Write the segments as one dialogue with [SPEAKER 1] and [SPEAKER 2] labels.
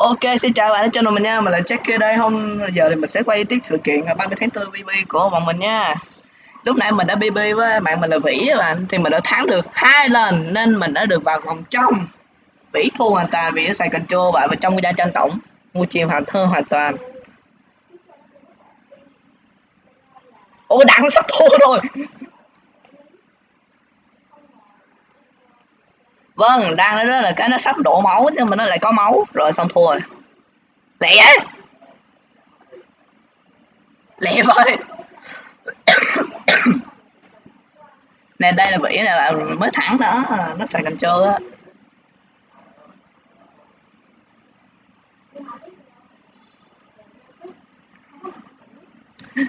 [SPEAKER 1] Ok, xin chào bạn đã cho mình nha, mình là Jack đây hôm giờ thì mình sẽ quay tiếp sự kiện 30 tháng 4 BB của bọn mình nha. Lúc nãy mình đã BB với bạn mình là Vĩ các bạn thì mình đã thắng được hai lần nên mình đã được vào vòng trong. Vĩ thua hoàn toàn vì nó xài control bạn và trong cái gia tranh tổng mua chìm hoàn thơ hoàn toàn. Ô đặng sắp thua rồi. Vâng, đang đó là cái nó sắp đổ máu nhưng mà nó lại có máu rồi xong thua rồi. Lẹ vậy? Lẹ vậy. nè đây là vỉ là mới thẳng đó à, nó xài cần trơ á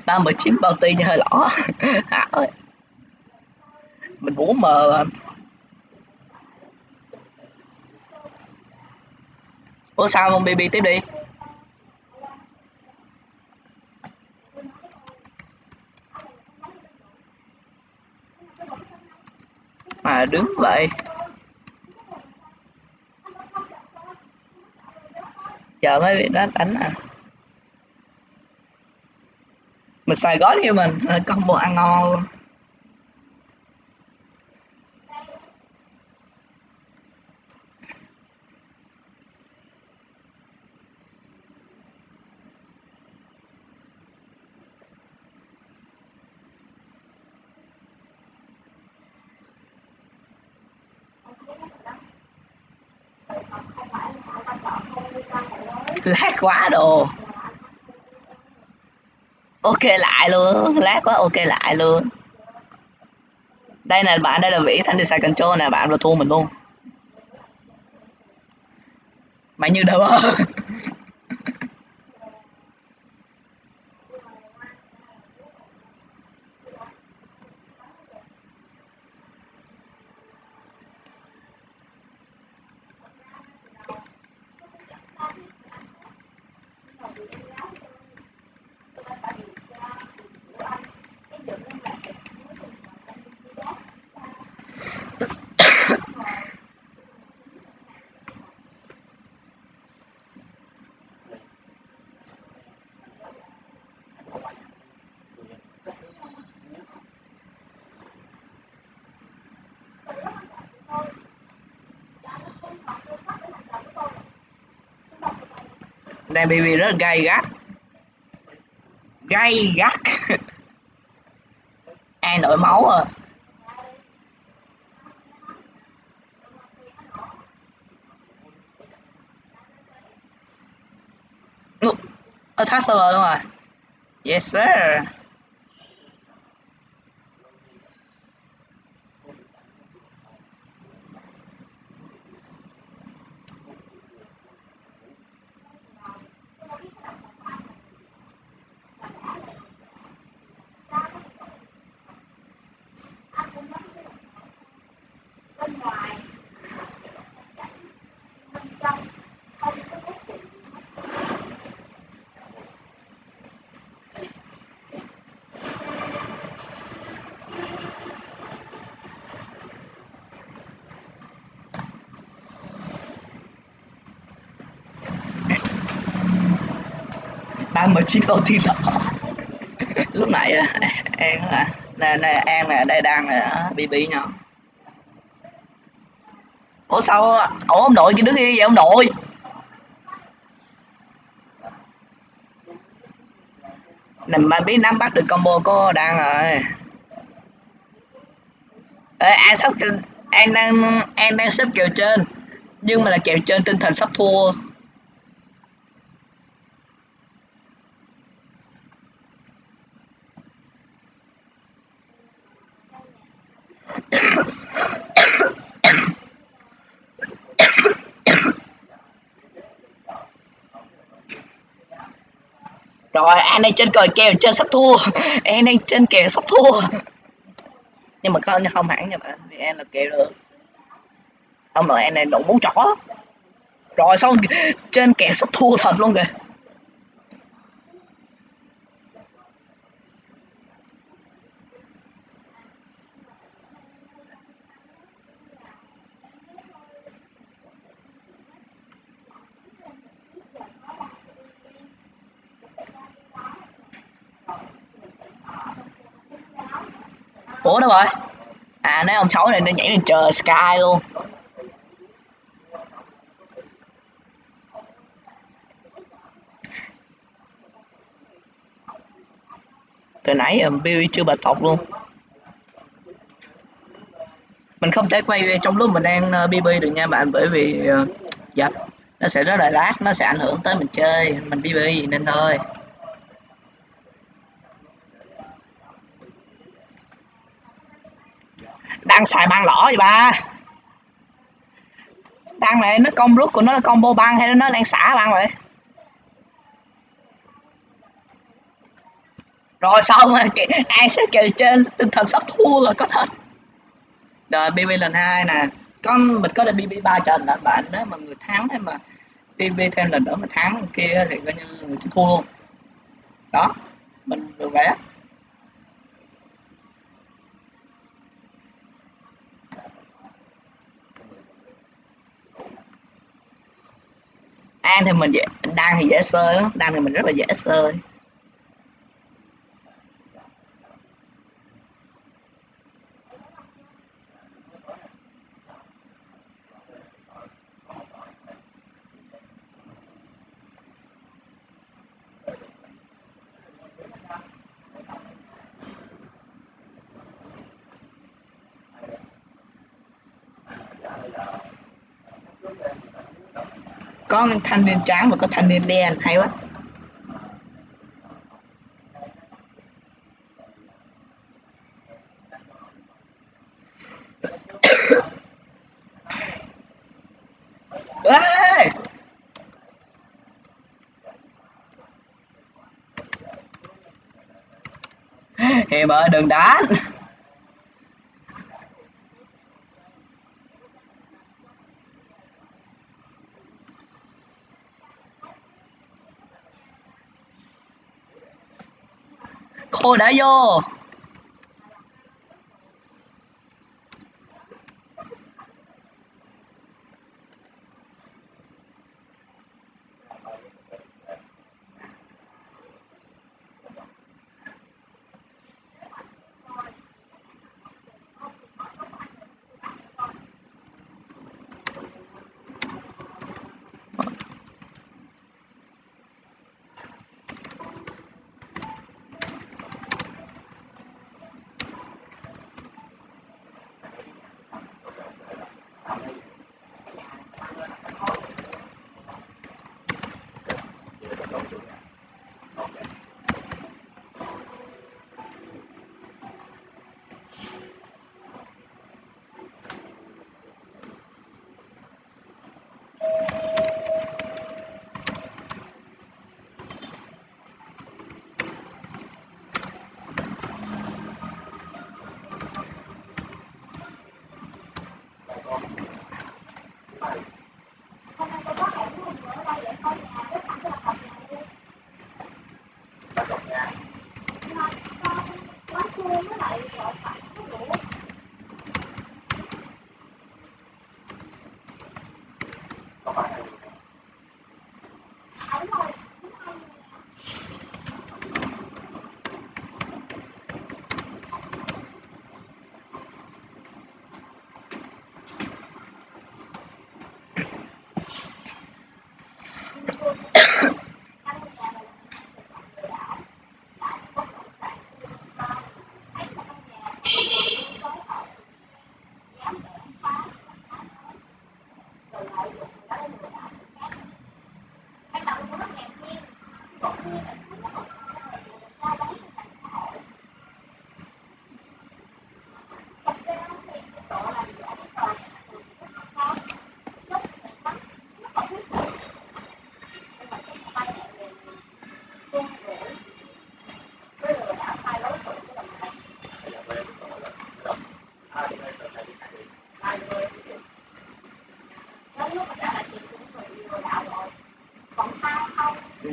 [SPEAKER 1] ba mười chín bao ti như hơi lỏ hảo ơi mình muốn mờ à. Ủa, sao không bb tiếp đi? Mà đứng vậy. Giờ mới bị nó đánh à. Mình xài gói như mình combo ăn ngon luôn. Lát quá đồ. Ok lại luôn. Lát quá, ok lại luôn. Đây nè, bạn, đây là vĩ thanh design control nè, bạn là thua mình luôn. Mày như đâu? đang baby rất là gay gắt. Gay gắt. Ai nổi máu à? Thắt server luôn rồi yes, sir. Bên ngoài bên trong không có giá trị ba mươi chín ô tin đó. Lúc nãy an là nè nè, an là đây đang là bb nhau ủa sao ủa ông nội kia đứng yên vậy ông nội. Nè mà biết nắm bắt được combo có đang rồi. Ê, anh sắp an đang an đang xếp kèo trên nhưng mà là kèo trên tinh thần sắp thua. Rồi, anh đang trên cờ kèo trên sắp thua. Anh đang trên kèo sắp thua. Nhưng mà không không hẳn nha bạn, vì em là kèo được. Ông nội em này đủ mũ trỏ rồi, xong, trên kèo sắp thua thật luôn kìa. Ủa đâu rồi? À nói ông xấu này nó nhảy lên trời sky luôn. Từ nãy um, Bill chưa bà tộc luôn. Mình không thể quay trong lúc mình đang ờ, BB được nha bạn bởi vì dập dạ nó sẽ rất là lát nó sẽ ảnh hưởng tới mình chơi mình BB nên thôi. Đang xài băng lỏ vậy ba? Băng này, nó công rút của nó là combo băng hay nó đang xả băng vậy? Rồi, xong rồi. Ai sẽ kêu trên tinh thần sắp thua là có thật. Rồi bb lần hai nè. Con, mình có được bb ba trận là bạn nếu mà người thắng hay mà bb thêm lần nữa mà thắng kia thì coi như người thua luôn. Đó, mình được vậy á. An thì mình dễ, đang thì dễ sơ lắm, đang thì mình rất là dễ sơ. Có thanh niên trắng và có thanh niên đen, hay quá. Em ơi đừng đánh. Khô đã vô.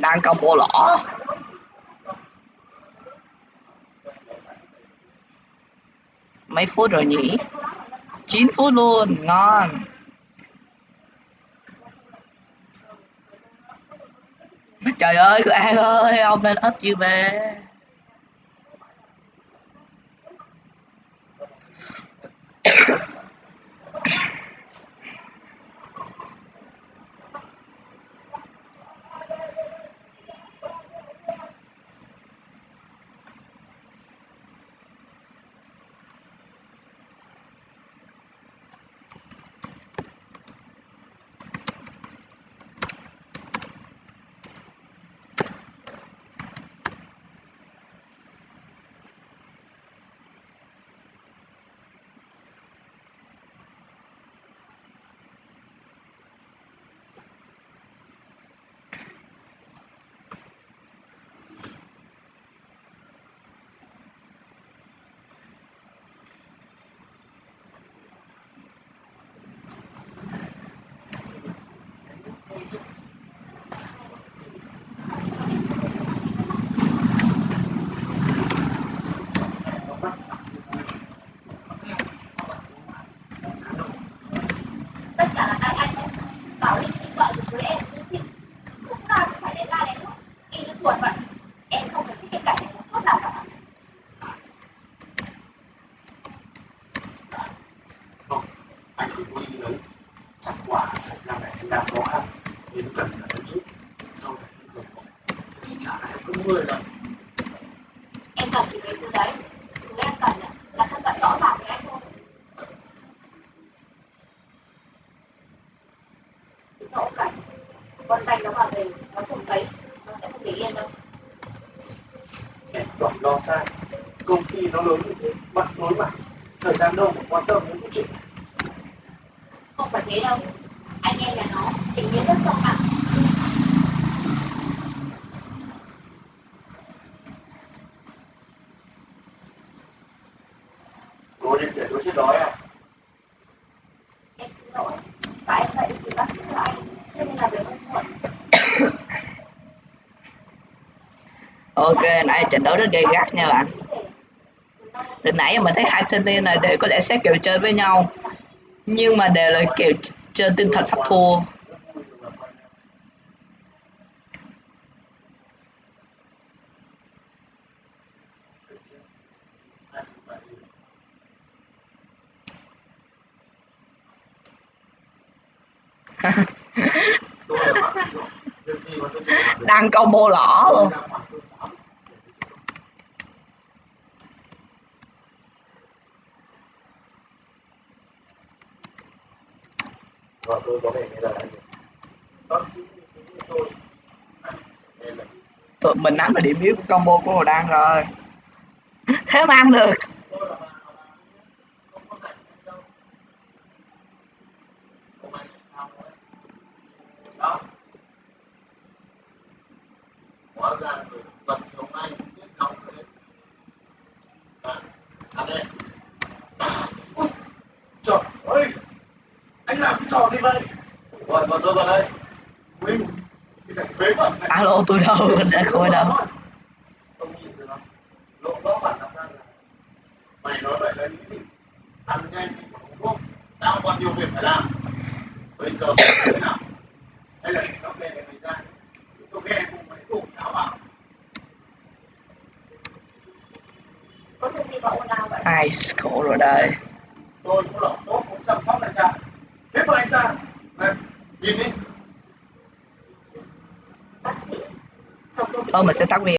[SPEAKER 1] Đang công bố lõ mấy phút rồi nhỉ? 9 phút luôn, ngon. Trời ơi cứ an ơi, ông nên ấp chưa về
[SPEAKER 2] thì có chiến đấu chắc quả là mẹ em đang khó khăn đến gần là em giúp sau này cũng rời khỏi chị trả lại không mười lần
[SPEAKER 1] em cần thì về từ đấy thứ em cần là thân phận rõ ràng của em thôi. Sao ông cảnh con tay nó vào về, nó sùng thấy nó sẽ không để yên đâu.
[SPEAKER 2] Em còn lo sai. Công ty nó lớn như thế, bắt nối mặt. Thời gian đâu mà quan tâm đến cái chuyện này?
[SPEAKER 1] Không phải thế đâu. Anh em nhà nó tình nghĩa rất sâu nặng
[SPEAKER 2] cô định để tôi chết đói à
[SPEAKER 1] em xin lỗi. Và em phải đi tìm bác sĩ cho anh. Thế nên là về không muộn
[SPEAKER 3] ok nãy trận đấu rất gay gắt nha bạn. Từ nãy mình thấy hai thanh niên này đều có lẽ sẽ kiểu chơi với nhau nhưng mà đều là kiểu chơi tinh thần sắp thua. Đang câu mô lỏ luôn
[SPEAKER 2] tôi có vẻ như là bác sĩ tôi là
[SPEAKER 3] tụi mình nắm được điểm yếu của combo của hồ đăng rồi. Thế mà ăn được
[SPEAKER 2] tôi là bà là bà không có rảnh hay đâu hôm nay tại sao đấy đó hóa ra người vật hôm nay biết nóng đấy à, ăn đây Ui, trời ơi vậy tôi vào đây
[SPEAKER 3] alo tôi đâu đã coi đâu?
[SPEAKER 2] Lộ rõ bản ra là mày nói vậy là những gì ăn nhanh thì không thuốc tao còn nhiều việc phải làm bây giờ phải thế nào hay là nó về mày ra tôi nghe cùng mấy củ cháu vào
[SPEAKER 1] có chuyện gì mà ồn ào vậy
[SPEAKER 3] ai, khổ rồi đây.
[SPEAKER 2] tôi cũng là tốt cũng chăm sóc anh ta của anh ta. Đấy, nhìn đi.
[SPEAKER 1] Bác sĩ
[SPEAKER 3] mình sẽ tắt video.